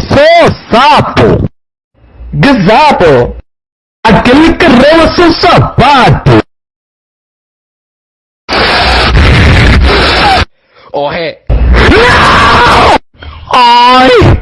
sou sapo. Gazapo. Aquele que rola seu sapato. Oh, ré. Ai!